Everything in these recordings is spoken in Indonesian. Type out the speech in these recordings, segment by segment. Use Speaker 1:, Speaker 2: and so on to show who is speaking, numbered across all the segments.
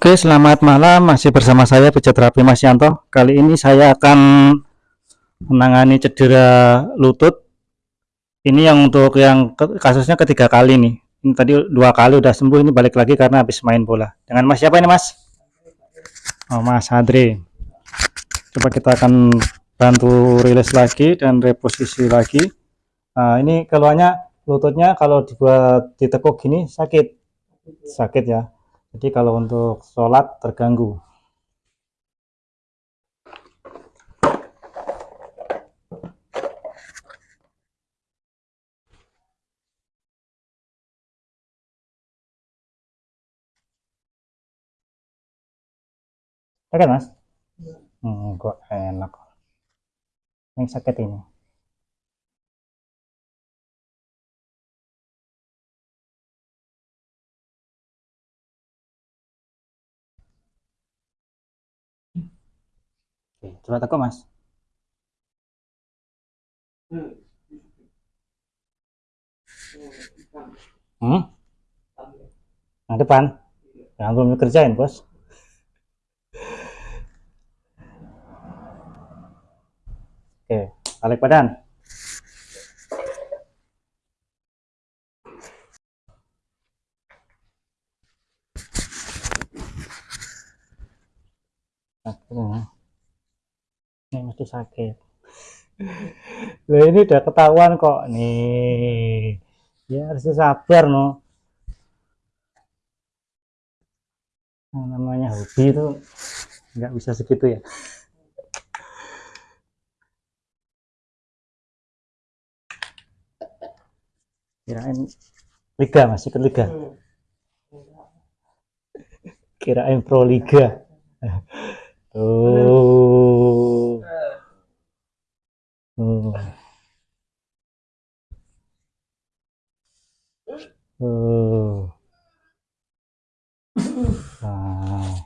Speaker 1: Oke, selamat malam. Masih bersama saya Terapi Mas Yanto. Kali ini saya akan menangani cedera lutut. Ini yang untuk yang kasusnya ketiga kali nih. Ini tadi dua kali udah sembuh, ini balik lagi karena habis main bola. Dengan Mas siapa ini, Mas? Oh, Mas Adri. Coba kita akan bantu rilis lagi dan reposisi lagi. Nah, ini keluarnya lututnya kalau dibuat ditekuk gini sakit. Sakit ya jadi kalau untuk sholat terganggu Oke mas? Hmm, kok enak. Yang sakit ini. Oke, coba teko mas. Hmm? Yang depan? Yang belum dikerjain bos. Oke, balik badan. Nah, mesti sakit. Loh ini udah ketahuan kok nih. Ya harus sabar no. Nah, namanya hobi itu nggak bisa segitu ya. Kirain liga masih ke liga? Kirain pro liga. Tuh Hmm. Uh. Nah.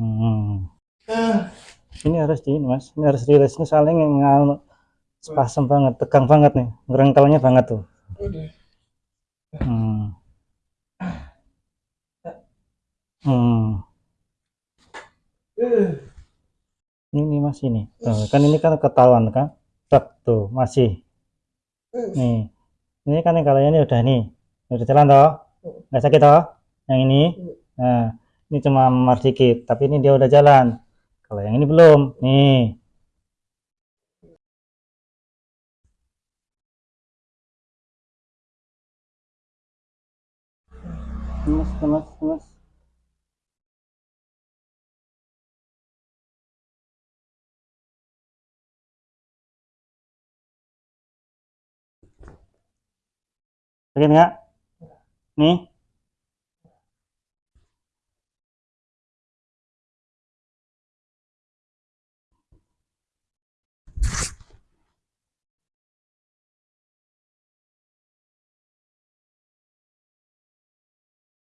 Speaker 1: Hmm. Ini harus di ini mas, ini harus rilis ini saling yang spasem banget, tegang banget nih, ngerengkelnya banget tuh. Hmm. Hmm ini mas ini tuh, kan ini kan ketahuan kan Tuh masih. Nih. Ini kan yang kalau ini udah nih. Udah jalan toh? Nggak sakit toh? Yang ini? Nah ini cuma memar dikit tapi ini dia udah jalan. Kalau yang ini belum nih. Mas mas mas Sakit nggak? Nih.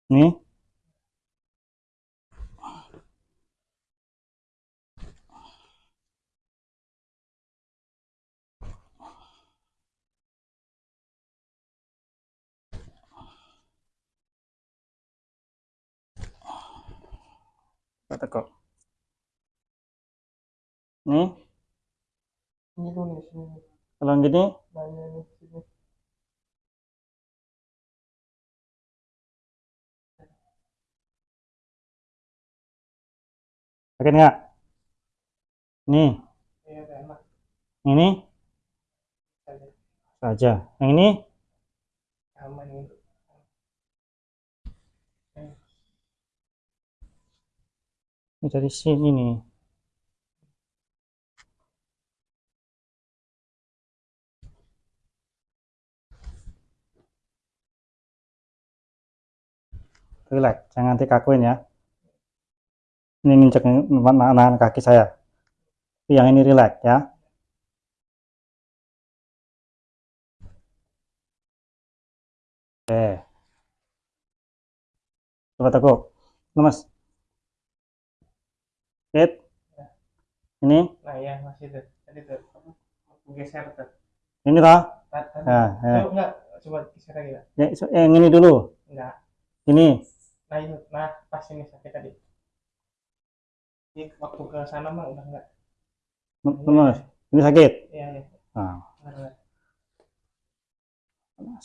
Speaker 1: Nih. Kok nih ini nih sini kalau gini banyak nih sini Oke nggak? Nih. Iya, ini? Saja. Yang ini? Aman ini. Ini dari sini nih relax jangan dikakuin ya. Ini nginjek nahan kaki saya. Yang ini relax ya. Oke. Coba tekuk lemas Fit. Ini?
Speaker 2: Nah ya masih tuh. Tadi tuh. Geser tuh.
Speaker 1: Ini toh? Nah, ya.
Speaker 2: Oh, enggak. coba geser lagi Pak.
Speaker 1: Ya, so- yang ini dulu.
Speaker 2: enggak
Speaker 1: Ini.
Speaker 2: nah itu nah pas ini sakit tadi ini waktu ke sana mah udah enggak
Speaker 1: Lemas. Ini sakit.
Speaker 2: iya iya
Speaker 1: Nah, kena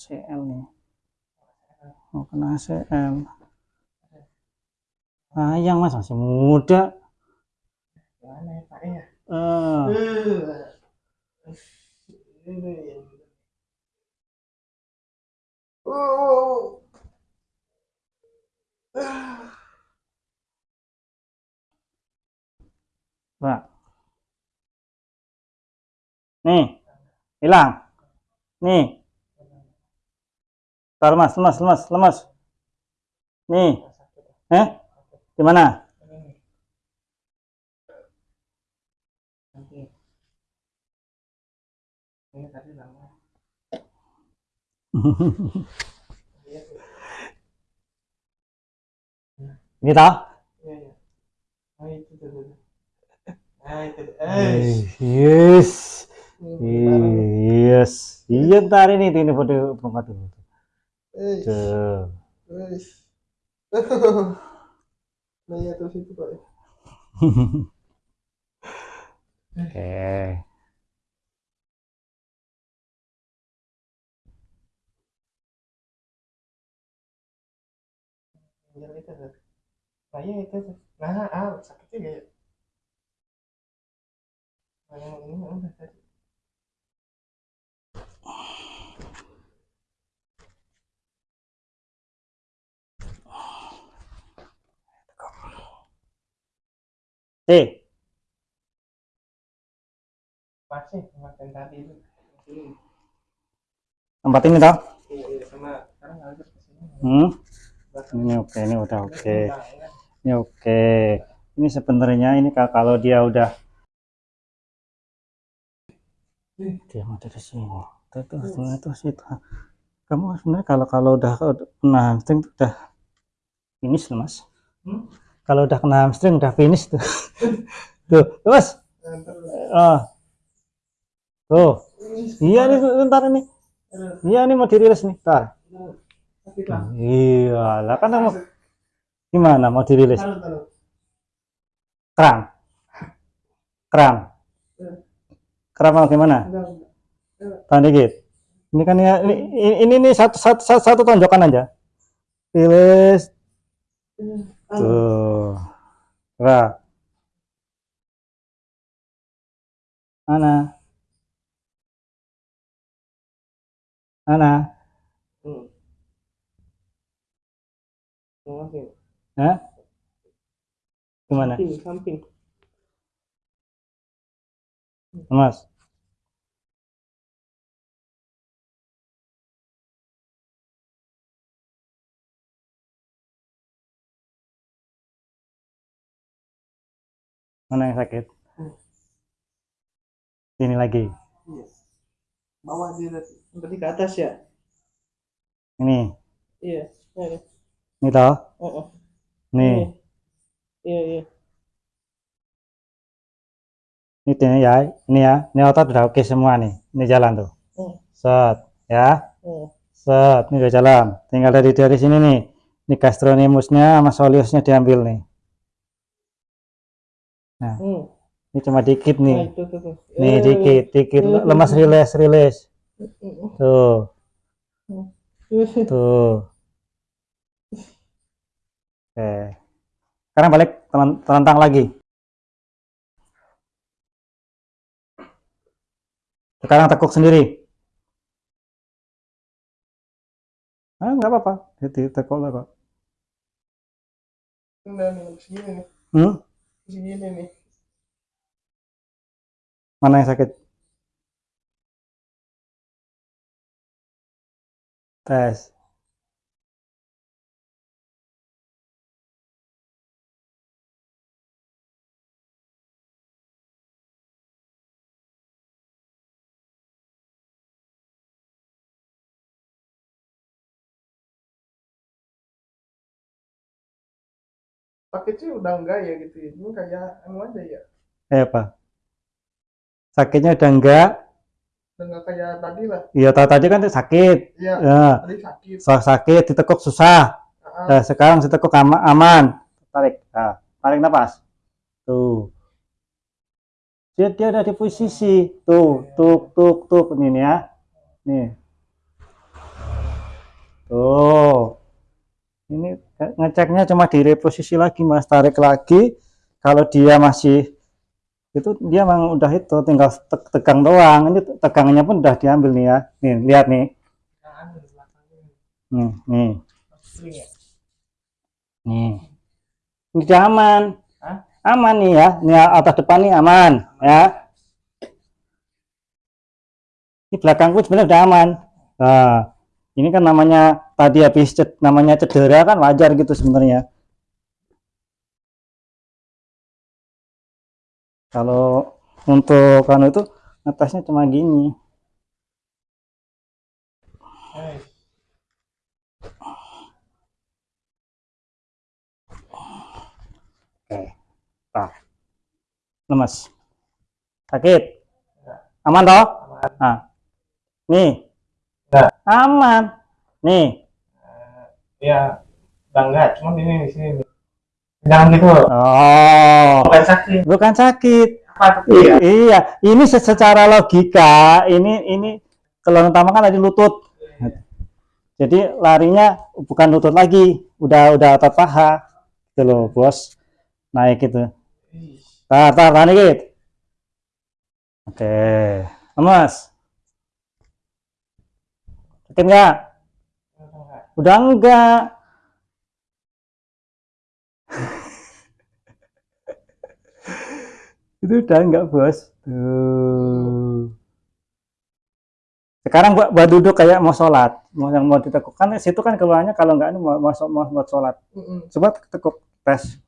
Speaker 1: nih. Oh, kena ACL. Sayang mas, masih muda.
Speaker 2: Gimana ya Pak ya
Speaker 1: Eh,
Speaker 2: Oh.
Speaker 1: Pak. Nih, hilang. Nih. Tar, lemas, lemas, lemas, lemas. Nih, eh, gimana?
Speaker 2: Ini tadi lama. Iya, tuh.
Speaker 1: Ini tau?
Speaker 2: Iya, iya. Oh, itu tuh. tuh. Nah, itu. tuh. Eh.
Speaker 1: Yes, yes. Iya ntar ini ini foto dulu.
Speaker 2: Eh.
Speaker 1: Tuh.
Speaker 2: Wes. Nah, ya terus itu Pak.
Speaker 1: Oke.
Speaker 2: Tinggal itu tuh. Nah, iya itu tuh. Nah, ah, sakit juga ya. Nah, yang ini udah tadi.
Speaker 1: Eh,
Speaker 2: Masih kemarin tadi itu.
Speaker 1: Tempat ini tau?
Speaker 2: Iya, iya, sama sekarang harus ke sini.
Speaker 1: Hmm? Ini oke, ini udah oke.
Speaker 2: Ya.
Speaker 1: Ini oke. Ini sebenarnya ini ka- kalau dia udah dia mau dari sini. Tuh, tuh, situ. Kamu sebenarnya kalau kalau udah kena hamstring udah finish loh, Mas.
Speaker 2: Hmm?
Speaker 1: Kalau udah kena hamstring udah finish tuh. tuh, tuh, Mas. Ah. Tuh.
Speaker 2: ini
Speaker 1: Iya nih bentar nih.
Speaker 2: Aduh,
Speaker 1: Iya nih mau dirilis nih. Ntar. Iya, lah kan mau gimana mau dirilis? Kram. Kram.
Speaker 2: Eh,
Speaker 1: Kram apa gimana? Tahan dikit. Ini kan ya ini ini, satu, satu satu satu tonjokan aja. Rilis
Speaker 2: Ah,
Speaker 1: tuh. Coba. Mana? Mana?
Speaker 2: Samping,
Speaker 1: Hah? Gimana?
Speaker 2: samping, samping.
Speaker 1: Mas. Mana yang sakit?
Speaker 2: Hmm.
Speaker 1: Sini lagi.
Speaker 2: Iya. Bawah dia tadi. Berarti ke atas ya?
Speaker 1: Ini.
Speaker 2: Iya. Iya.
Speaker 1: Ini toh.
Speaker 2: Oh, oh.
Speaker 1: Nih.
Speaker 2: Iya, iya.
Speaker 1: Ini dia ya. Ini ya. Ini otot udah oke semua nih. Ini jalan tuh.
Speaker 2: Hmm.
Speaker 1: Set. Ya.
Speaker 2: Hmm.
Speaker 1: Set. Ini udah jalan. Tinggal dari dari sini nih. Ini gastronimusnya sama soleusnya diambil nih.
Speaker 2: Hmm.
Speaker 1: Ini cuma dikit
Speaker 2: Nah,
Speaker 1: nih.
Speaker 2: itu tuh, tuh.
Speaker 1: Nih
Speaker 2: Eh,
Speaker 1: dikit, dikit. Lemas rilis, rilis. Tuh. Tuh. Oke. Sekarang balik telentang lagi. Sekarang tekuk sendiri. Ah, nggak apa-apa. Jadi tekuk lah kok.
Speaker 2: Nih, segini nih.
Speaker 1: Hmm?
Speaker 2: Segini nih.
Speaker 1: Mana yang sakit? Tes.
Speaker 2: Sakitnya udah enggak ya gitu ya. Ini kayak anu aja ya.
Speaker 1: Eh apa? Sakitnya udah enggak,
Speaker 2: Enggak kayak tadi lah.
Speaker 1: Iya, tahu tadi kan sakit.
Speaker 2: Iya,
Speaker 1: Ya,
Speaker 2: tadi sakit.
Speaker 1: so- sakit, ditekuk susah.
Speaker 2: Ah,
Speaker 1: Nah, sekarang ditekuk ama- aman. Tarik. Nah, tarik napas. Tuh. Dia dia ada di posisi. Tuh, tuk tuk tuk ini nih ya. Nih. Tuh. Ini ngeceknya cuma di reposisi lagi, Mas. Tarik lagi. Kalau dia masih itu dia memang udah itu tinggal te- tegang doang. Ini tegangannya pun udah diambil nih ya. Nih, lihat nih. Nih, nih. Nih. Ini dia aman.
Speaker 2: Hah?
Speaker 1: Aman nih ya. Ini atas depan nih aman ya. Ini belakangku sebenarnya udah aman. Nah, ini kan namanya tadi habis ced- namanya cedera kan wajar gitu sebenarnya. Kalau untuk kan itu ngetesnya cuma gini. Oke. Nah. Lemes. Sakit. Aman toh?
Speaker 2: aman.
Speaker 1: Nah. Nih.
Speaker 2: Enggak.
Speaker 1: Aman. Nih.
Speaker 2: Ya, udah enggak, cuma ini di sini. Jangan gitu.
Speaker 1: Oh.
Speaker 2: Bukan sakit.
Speaker 1: Bukan sakit.
Speaker 2: Apa tuh
Speaker 1: I-
Speaker 2: ya?
Speaker 1: iya, ini se- secara logika ini ini kelemahan utama kan tadi lutut. Jadi larinya bukan lutut lagi, udah udah otot paha. Gitu loh, Bos. Naik gitu. Tar, tar, tahan dikit. Oke. Lemas. Nggak?
Speaker 2: udah enggak.
Speaker 1: Udah enggak. Itu udah enggak, Bos. Tuh. Sekarang buat, buat duduk kayak mau sholat, mau yang mau ditekuk kan situ kan keluarnya kalau enggak ini mau masuk mau buat sholat. Coba tekuk tes.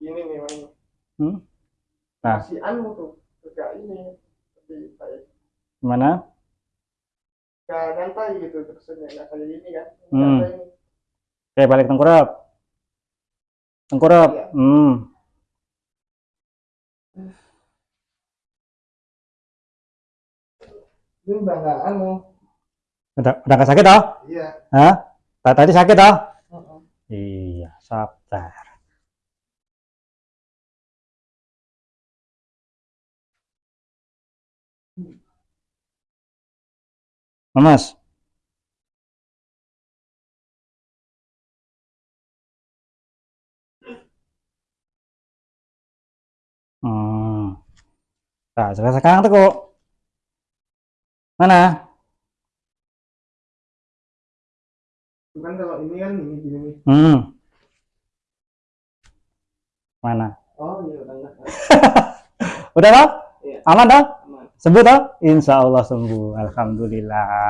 Speaker 2: Ini nih, ini.
Speaker 1: Hmm? Nah.
Speaker 2: Masih anu tuh. Ini. Lebih baik.
Speaker 1: Gimana?
Speaker 2: Enggak nyantai gitu terusannya. Enggak kayak ini kan.
Speaker 1: Hmm. Oke, balik tengkurap. Tengkurap.
Speaker 2: Iya.
Speaker 1: Hmm.
Speaker 2: Ini udah anu.
Speaker 1: Udah udah enggak sakit toh?
Speaker 2: Iya.
Speaker 1: Hah? Ta- Tadi sakit toh?
Speaker 2: Mm-mm.
Speaker 1: Iya, sabar. Mas, hmm. Nah, sekarang sekarang tuh kok. Mana?
Speaker 2: Bukan kalau ini kan ini gini.
Speaker 1: Hmm. Mana?
Speaker 2: Oh iya udah.
Speaker 1: Udah toh?
Speaker 2: Iya.
Speaker 1: Aman toh? Sembuh toh? Insya Allah sembuh. Alhamdulillah.